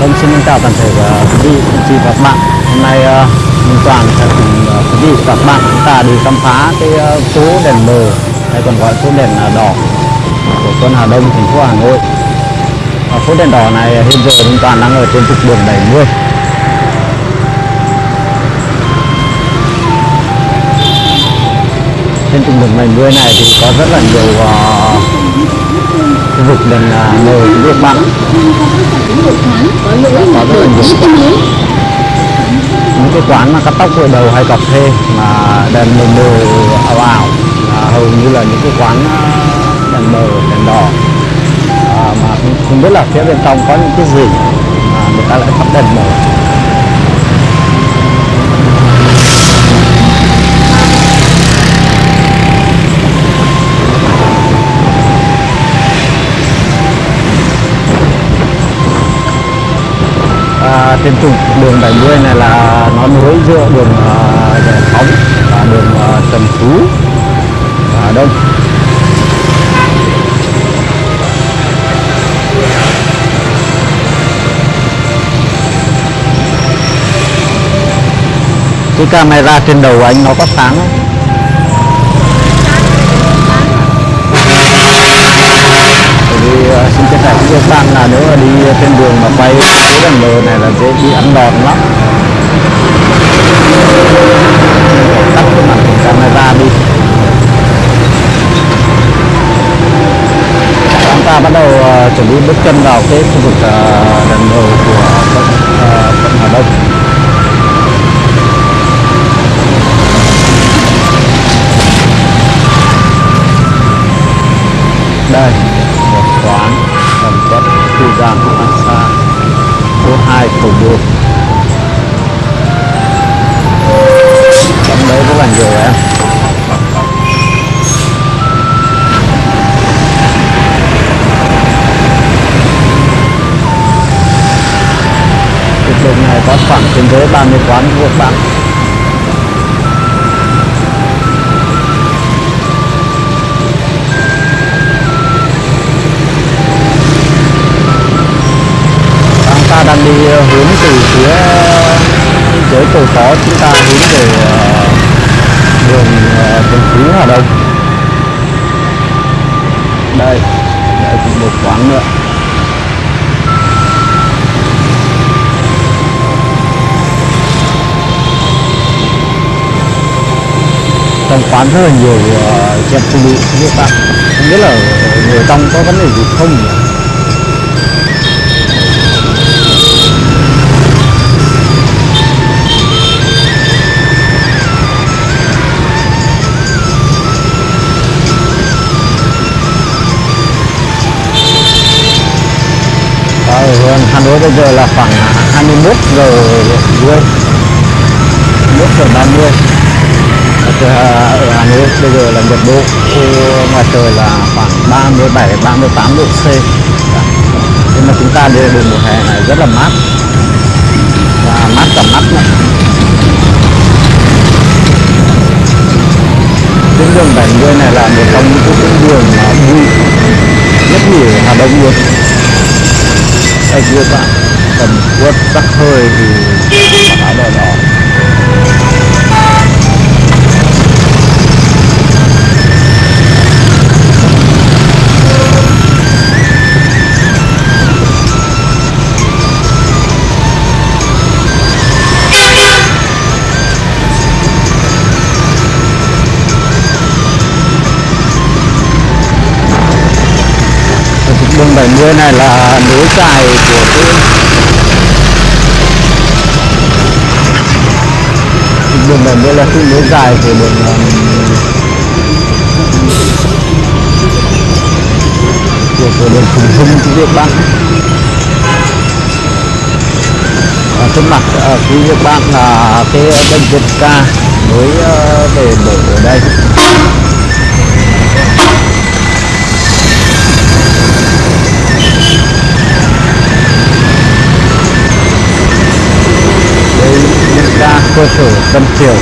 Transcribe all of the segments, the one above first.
Vâng, xin chào toàn thể ờ, quý vị, anh chị và các bạn. Hôm nay ờ, uh, Minh Toàn sẽ cùng ờ, quý vị và các bạn chúng ta đi khám phá cái phố đèn mờ hay còn gọi phố đèn đỏ của quận Hà Đông, thành phố Hà Nội. Phố đèn đỏ này hiện giờ Minh Toàn đang ở trên trục đường 70. Trên trục đường 70 này thì có rất là nhiều ờ, uh, khu vực đèn uh, mờ quý vị bạn. có rất là nhiều những cái quán mà cắt tóc gội đầu hay cà phê mà đèn mờ mờ ảo ảo là hầu như là những cái quán ờ, đèn mờ đèn đỏ à, mà không, không biết là phía bên trong có những cái gì mà người ta lại thắp đèn mờ trên trục đường 70 này là nó nối giữa đường uh, Giải Phóng và đường uh, Trần Phú và Đông cái camera trên đầu anh nó có sáng không? Bởi vì uh, Ờ, xin chia sẻ với các bạn là nếu mà đi trên đường mà quay cái đèn lờ này là dễ bị ăn đòn lắm. Tắt cái mặt camera đi. Chúng ta bắt đầu uh, chuẩn bị bước chân vào cái khu vực ờ, uh, đèn mờ của quận uh, quận Hà Đông. Đây khu gian massage số 2 cầu đường trong đấy rất là nhiều em Trục đường này có khoảng trên dưới 30 quán buộc các bạn. Đang đi ờ, hướng từ phía ờ, dưới cầu phó chúng ta hướng về đường đường ờ, Phú Hà Đông. Đây đây cũng một quán nữa. Trong quán rất là nhiều ờ, uh, chị phụ nữ các bạn không biết là người trong có vấn đề gì không nhỉ? Bây giờ là khoảng 21 giờ rưỡi 21 giờ 30 ở ở Hà Nội bây giờ là nhiệt độ ngoài trời là khoảng 37 38 độ C. Nhưng mà chúng ta đi đường mùa hè này rất là mát. Và mát cả mắt này tuyến đường 70 này là một trong những tuyến đường mà vui nhất nhiều Hà Đông luôn anh đưa bạn? Cầm quất tắc hơi thì bạn nói là 170 này là nối dài của cái đường 70 là cái nối dài của đường um, của, của đường Phùng Hưng của Việt bạn ở trước mặt à, quý vị bạn là cái bệnh viện ca mới ờ, về mở ở đây. cơ sở Tân Triều.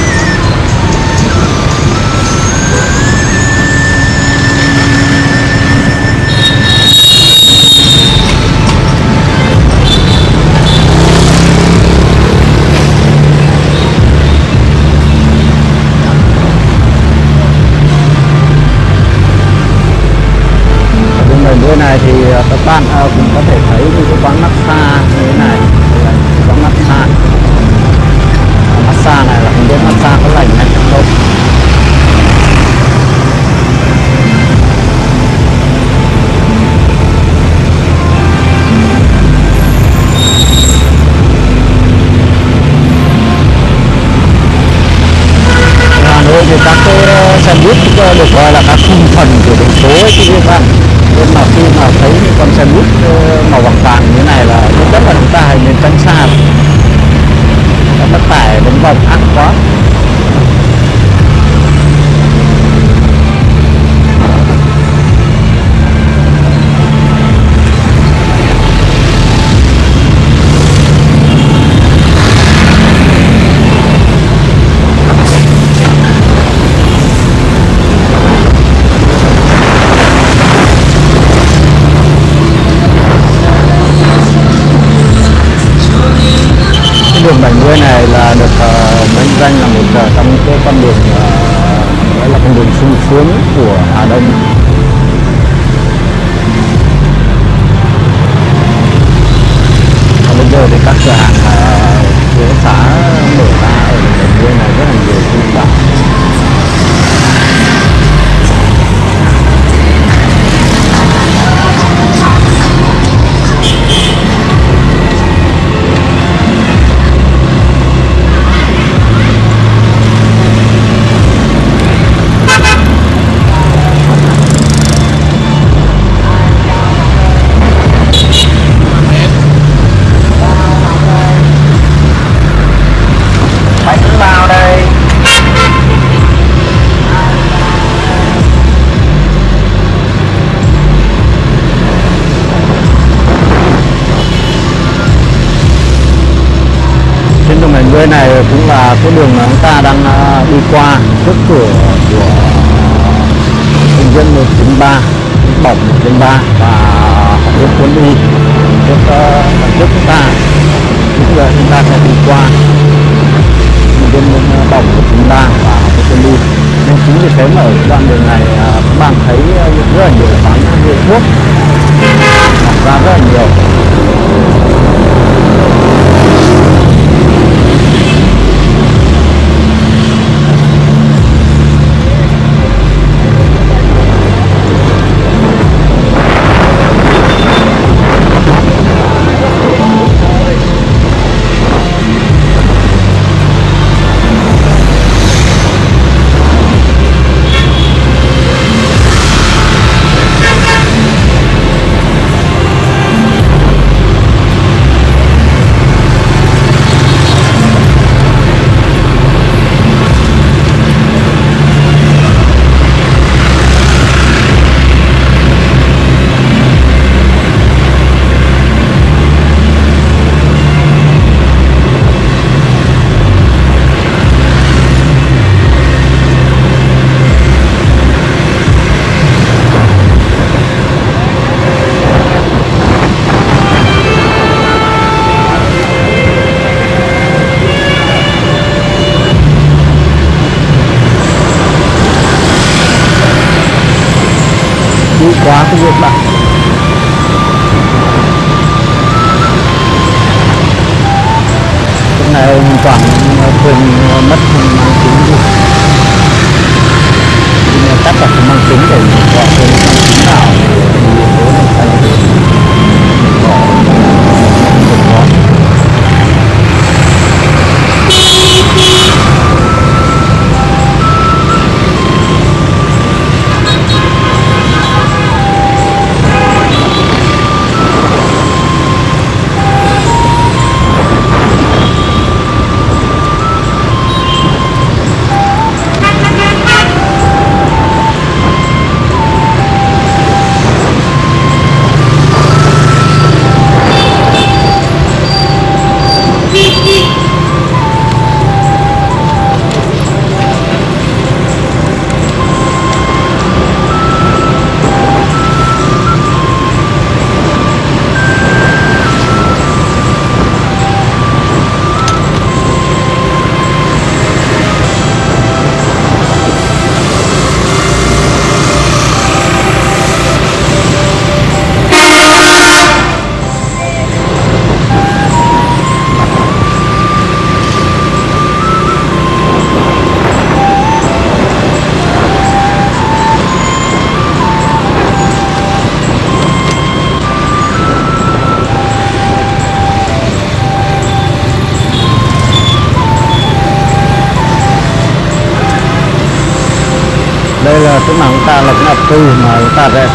Nơi này thì à, các bạn à, cũng có thể thấy những cái quán massage. Massage mặt là có lành hay không Hà thì các cái ờ, xe buýt ờ, được gọi là các thành phần của thành phố ấy, chứ các bạn nên mà khi mà thấy những con xe buýt ờ, màu vàng vàng như này là rất rất là chúng ta hãy nên tránh xa vòng ăn quá. Và bây dưới này cũng là cái đường mà chúng ta đang à, đi qua, trước cửa của công dân 193 bỏng 193 và học viên quân y trước à, trước chúng ta bây giờ chúng ta sẽ đi qua công viên à, bỏng 193 và học viên quân y nên chính vì thế mà ở đoạn đường này các bạn thấy rất là nhiều bán hiệu thuốc mọc ra rất là nhiều quá cái việc bạn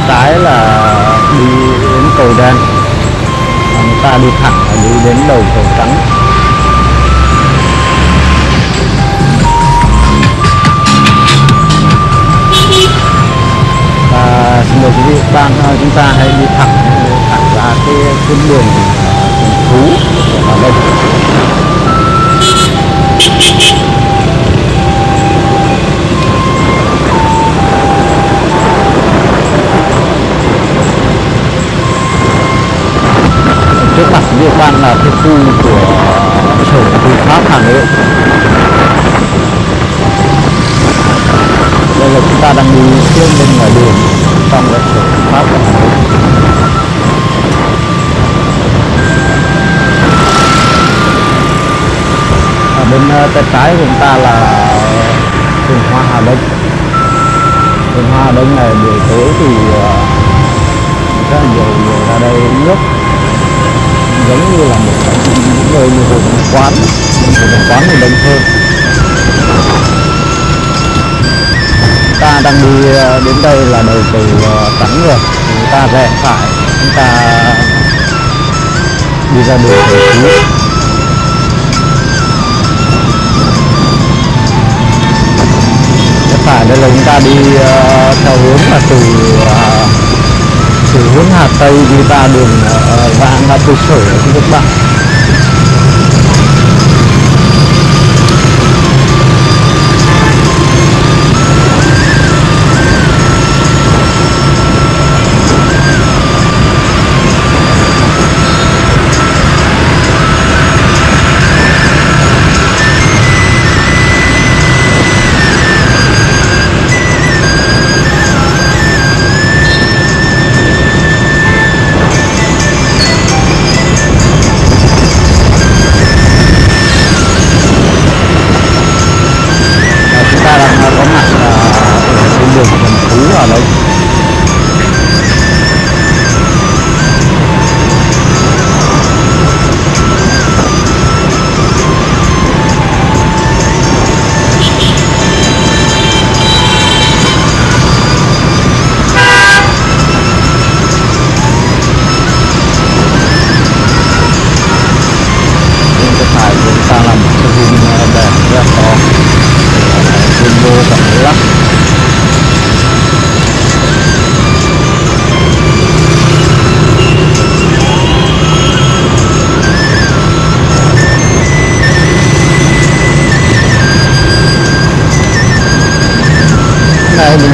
trái là đi đến cầu đen. Chúng ta đi thẳng là đi đến đầu cầu trắng. Và xin mời quý vị các bạn ờ, chúng ta hãy đi thẳng thẳng ra cái tuyến đường đây là chúng ta đang đi xuyên bên ngoài đường, trong cái sở pháp và Hà Nội ở bên ờ, tay trái của chúng ta là vườn hoa Hà Đông. Vườn hoa Hà Đông này buổi tối thì ờ, rất là nhiều người ra đây nước. Giống như là một những nơi như hồ quán. Nhưng hồ quán thì đông hơn ta đang đi ờ, đến đây là đầu từ ờ, trắng rồi. Chúng ta rẽ phải chúng ta đi ra đường Trần Phú rẽ phải đây là chúng ta đi ờ, theo hướng là từ ờ, từ hướng Hà Tây đi ra đường vạn ra ngã sở các bạn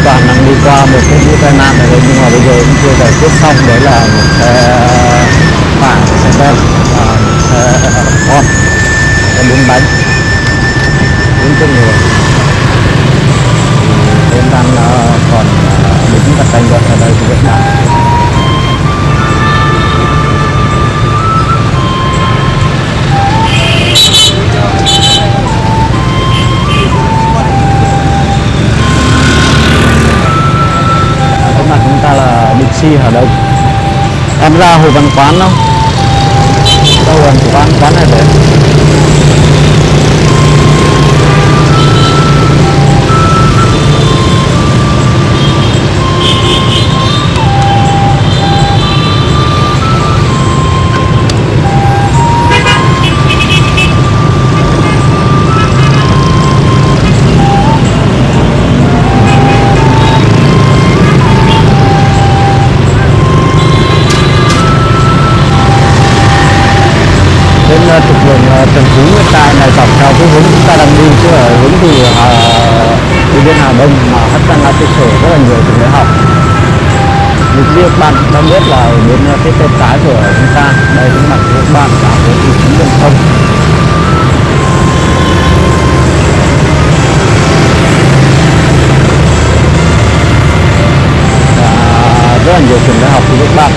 này toàn đang đi qua một cái vụ tai nạn này thôi, nhưng mà bây giờ cũng chưa giải quyết xong, đấy là một xe phản ờ, xe ben và một xe ờ, con xe bốn bánh, bốn chân người thì em đang ờ, còn đứng đặt canh gọn ở đây của Việt Nam Thank you. Taxi Hà Đông? Em ra Hồ Văn Quán không? đâu Hồ Văn Quán? Quán này đấy trục đường Trần Phú hiện tại này dọc theo cái hướng chúng ta đang đi chứ ở hướng từ Hà, đi đến Hà Đông mà hất ra ngã cơ sở rất là nhiều trường đại học. Những biết bạn đã biết là ở bên ờ, cái tay trái của chúng ta đây cũng là các bạn cả với vị trí đường thông. Rất là nhiều trường đại học của các bạn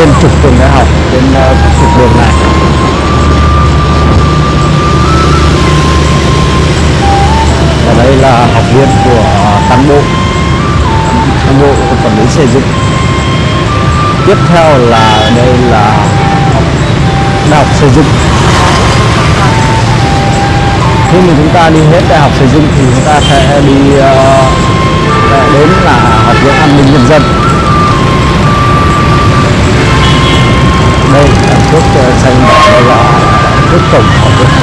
trên trục trường đại học trên ờ, trục đường này. Và đây là học viên của cán bộ cán bộ quản lý xây dựng. Tiếp theo là đây là học đại học xây dựng. Khi mà chúng ta đi hết đại học xây dựng thì chúng ta sẽ đi uh, đến là học viện an ninh nhân dân. đây là xây ờ, xanh đỏ là thuốc tổng của